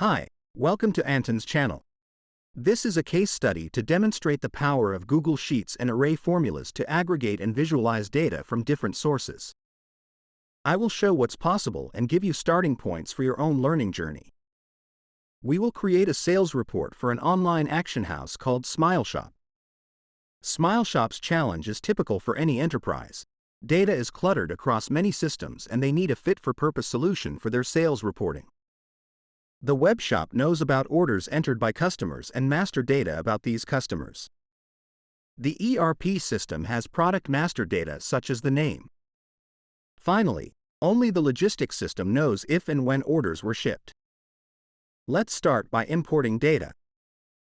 Hi, welcome to Anton's channel. This is a case study to demonstrate the power of Google Sheets and array formulas to aggregate and visualize data from different sources. I will show what's possible and give you starting points for your own learning journey. We will create a sales report for an online action house called SmileShop. SmileShop's challenge is typical for any enterprise. Data is cluttered across many systems and they need a fit-for-purpose solution for their sales reporting. The web shop knows about orders entered by customers and master data about these customers. The ERP system has product master data such as the name. Finally, only the logistics system knows if and when orders were shipped. Let's start by importing data.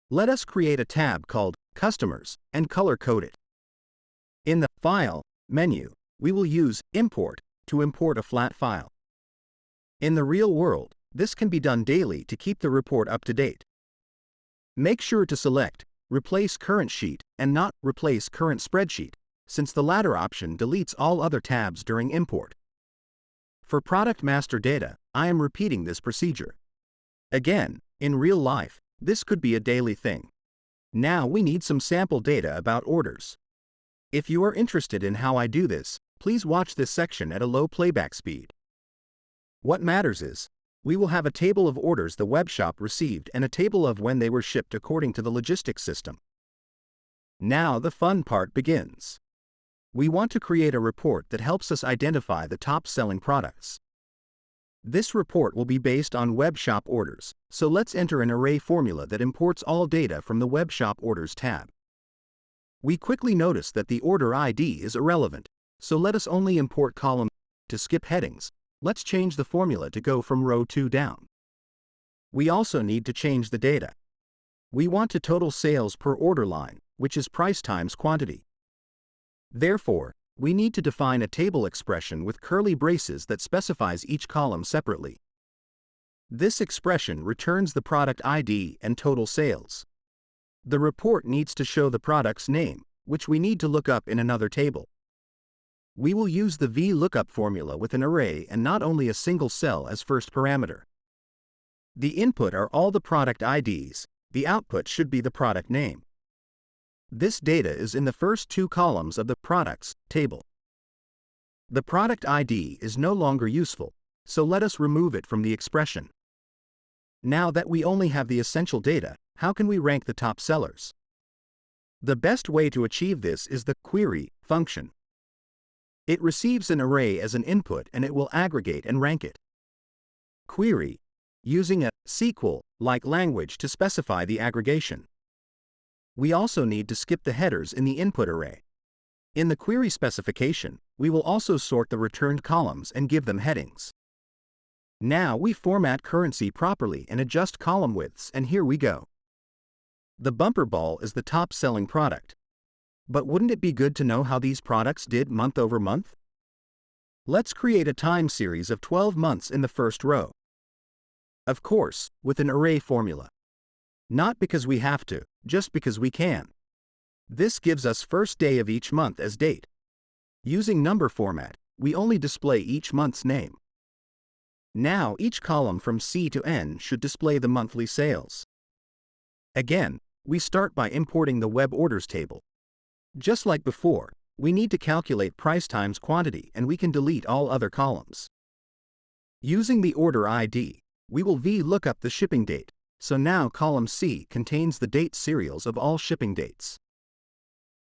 Let us create a tab called Customers and color-code it. In the File menu, we will use Import to import a flat file. In the real world, this can be done daily to keep the report up to date. Make sure to select Replace Current Sheet and not Replace Current Spreadsheet, since the latter option deletes all other tabs during import. For Product Master Data, I am repeating this procedure. Again, in real life, this could be a daily thing. Now we need some sample data about orders. If you are interested in how I do this, please watch this section at a low playback speed. What matters is, we will have a table of orders the webshop received and a table of when they were shipped according to the logistics system. Now the fun part begins. We want to create a report that helps us identify the top-selling products. This report will be based on webshop orders, so let's enter an array formula that imports all data from the webshop orders tab. We quickly notice that the order ID is irrelevant, so let us only import column to skip headings, Let's change the formula to go from row 2 down. We also need to change the data. We want to total sales per order line, which is price times quantity. Therefore, we need to define a table expression with curly braces that specifies each column separately. This expression returns the product ID and total sales. The report needs to show the product's name, which we need to look up in another table. We will use the VLOOKUP formula with an array and not only a single cell as first parameter. The input are all the product IDs, the output should be the product name. This data is in the first two columns of the Products table. The product ID is no longer useful, so let us remove it from the expression. Now that we only have the essential data, how can we rank the top sellers? The best way to achieve this is the query function. It receives an array as an input and it will aggregate and rank it. Query, using a SQL-like language to specify the aggregation. We also need to skip the headers in the input array. In the query specification, we will also sort the returned columns and give them headings. Now we format currency properly and adjust column widths and here we go. The bumper ball is the top selling product. But wouldn't it be good to know how these products did month over month? Let's create a time series of 12 months in the first row. Of course, with an array formula. Not because we have to, just because we can. This gives us first day of each month as date. Using number format, we only display each month's name. Now each column from C to N should display the monthly sales. Again, we start by importing the web orders table. Just like before, we need to calculate price times quantity and we can delete all other columns. Using the order ID, we will VLOOKUP the shipping date, so now column C contains the date serials of all shipping dates.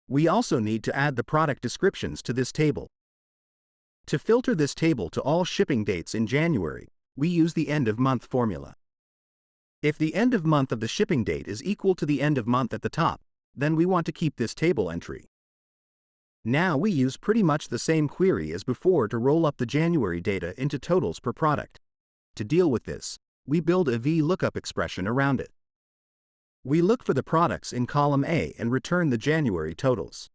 We also need to add the product descriptions to this table. To filter this table to all shipping dates in January, we use the end of month formula. If the end of month of the shipping date is equal to the end of month at the top, then we want to keep this table entry. Now we use pretty much the same query as before to roll up the January data into totals per product. To deal with this, we build a VLOOKUP expression around it. We look for the products in column A and return the January totals.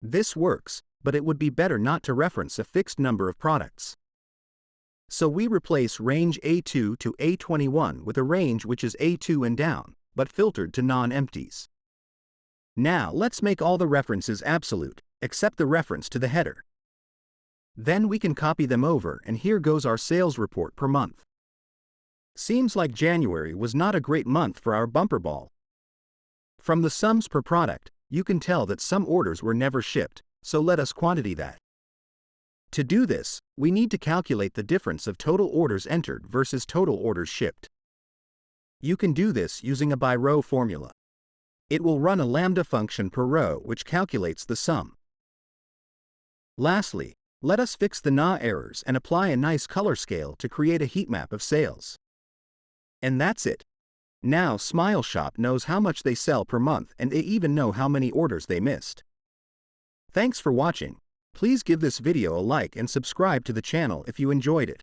This works, but it would be better not to reference a fixed number of products. So we replace range A2 to A21 with a range which is A2 and down, but filtered to non-empties. Now let's make all the references absolute, except the reference to the header. Then we can copy them over and here goes our sales report per month. Seems like January was not a great month for our bumper ball. From the sums per product, you can tell that some orders were never shipped, so let us quantity that. To do this, we need to calculate the difference of total orders entered versus total orders shipped. You can do this using a by row formula. It will run a lambda function per row which calculates the sum. Lastly, let us fix the NA errors and apply a nice color scale to create a heat map of sales. And that's it. Now Smile Shop knows how much they sell per month and they even know how many orders they missed. Thanks for watching. Please give this video a like and subscribe to the channel if you enjoyed it.